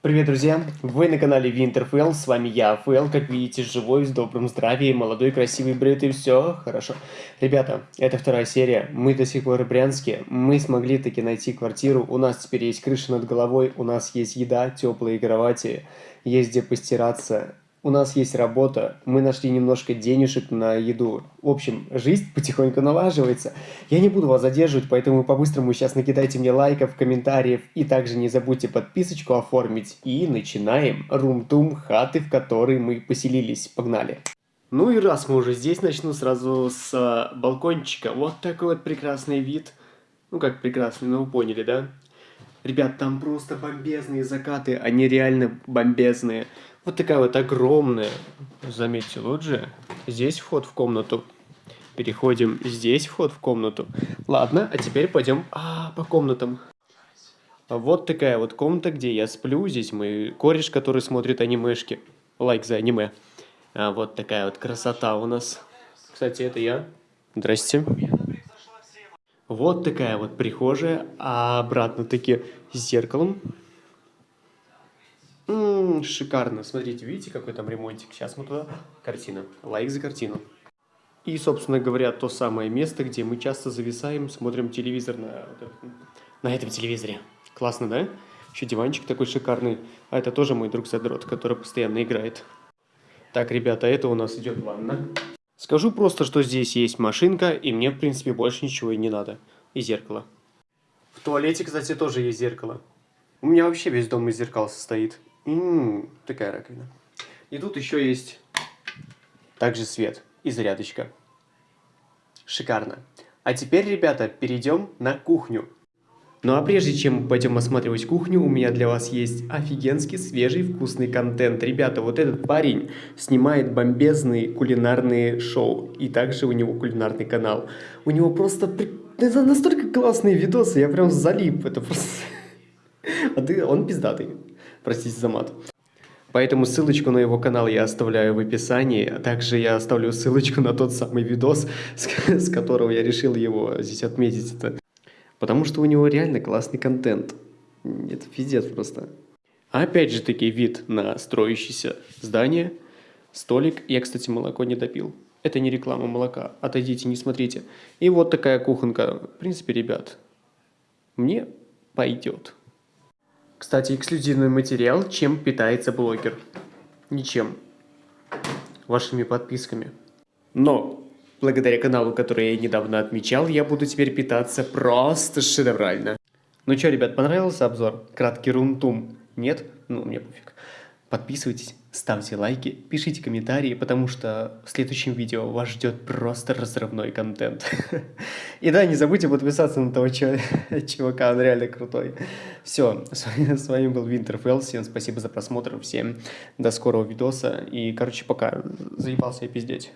Привет, друзья! Вы на канале Winterfell, с вами я, Фэл, как видите, живой, с добрым здравием, молодой, красивый, бритый, все хорошо. Ребята, это вторая серия, мы до сих пор в Брянске, мы смогли таки найти квартиру, у нас теперь есть крыша над головой, у нас есть еда, теплые кровати, есть где постираться, у нас есть работа, мы нашли немножко денежек на еду. В общем, жизнь потихоньку налаживается. Я не буду вас задерживать, поэтому по-быстрому сейчас накидайте мне лайков, комментариев. И также не забудьте подписочку оформить. И начинаем рум-тум хаты, в которой мы поселились. Погнали! Ну и раз мы уже здесь, начну сразу с а, балкончика. Вот такой вот прекрасный вид. Ну как прекрасный, ну вы поняли, да? Ребят, там просто бомбезные закаты, они реально бомбезные. Вот такая вот огромная, заметьте, лоджия. Здесь вход в комнату. Переходим, здесь вход в комнату. Ладно, а теперь пойдем а, по комнатам. Вот такая вот комната, где я сплю. Здесь мой кореш, который смотрит анимешки. Лайк за аниме. А вот такая вот красота у нас. Кстати, это я. Здрасте. Вот такая вот прихожая, а обратно-таки с зеркалом. М -м, шикарно. Смотрите, видите, какой там ремонтик? Сейчас мы туда... Картина. Лайк за картину. И, собственно говоря, то самое место, где мы часто зависаем, смотрим телевизор на, на этом телевизоре. Классно, да? Еще диванчик такой шикарный. А это тоже мой друг Задрот, который постоянно играет. Так, ребята, это у нас идет ванна. Скажу просто, что здесь есть машинка, и мне, в принципе, больше ничего и не надо. И зеркало. В туалете, кстати, тоже есть зеркало. У меня вообще весь дом из зеркал состоит. Ммм, такая раковина. И тут еще есть также свет и зарядочка. Шикарно. А теперь, ребята, перейдем на кухню. Ну а прежде чем пойдем осматривать кухню, у меня для вас есть офигенский свежий вкусный контент. Ребята, вот этот парень снимает бомбезные кулинарные шоу. И также у него кулинарный канал. У него просто... Это настолько классные видосы, я прям залип. Это просто... А ты... Он пиздатый простите за мат. Поэтому ссылочку на его канал я оставляю в описании. А также я оставлю ссылочку на тот самый видос, с, которого я решил его здесь отметить. Потому что у него реально классный контент. Это пиздец просто. Опять же таки вид на строящееся здание. Столик. Я, кстати, молоко не допил. Это не реклама молока. Отойдите, не смотрите. И вот такая кухонка. В принципе, ребят, мне пойдет. Кстати, эксклюзивный материал, чем питается блогер. Ничем. Вашими подписками. Но, благодаря каналу, который я недавно отмечал, я буду теперь питаться просто шедеврально. Ну что, ребят, понравился обзор? Краткий рунтум? Нет? Ну, мне пофиг. Подписывайтесь, ставьте лайки, пишите комментарии, потому что в следующем видео вас ждет просто разрывной контент. И да, не забудьте подписаться на того чувака, он реально крутой. Все, с вами был Winterfell, всем спасибо за просмотр, всем до скорого видоса. И, короче, пока, заебался я пиздеть.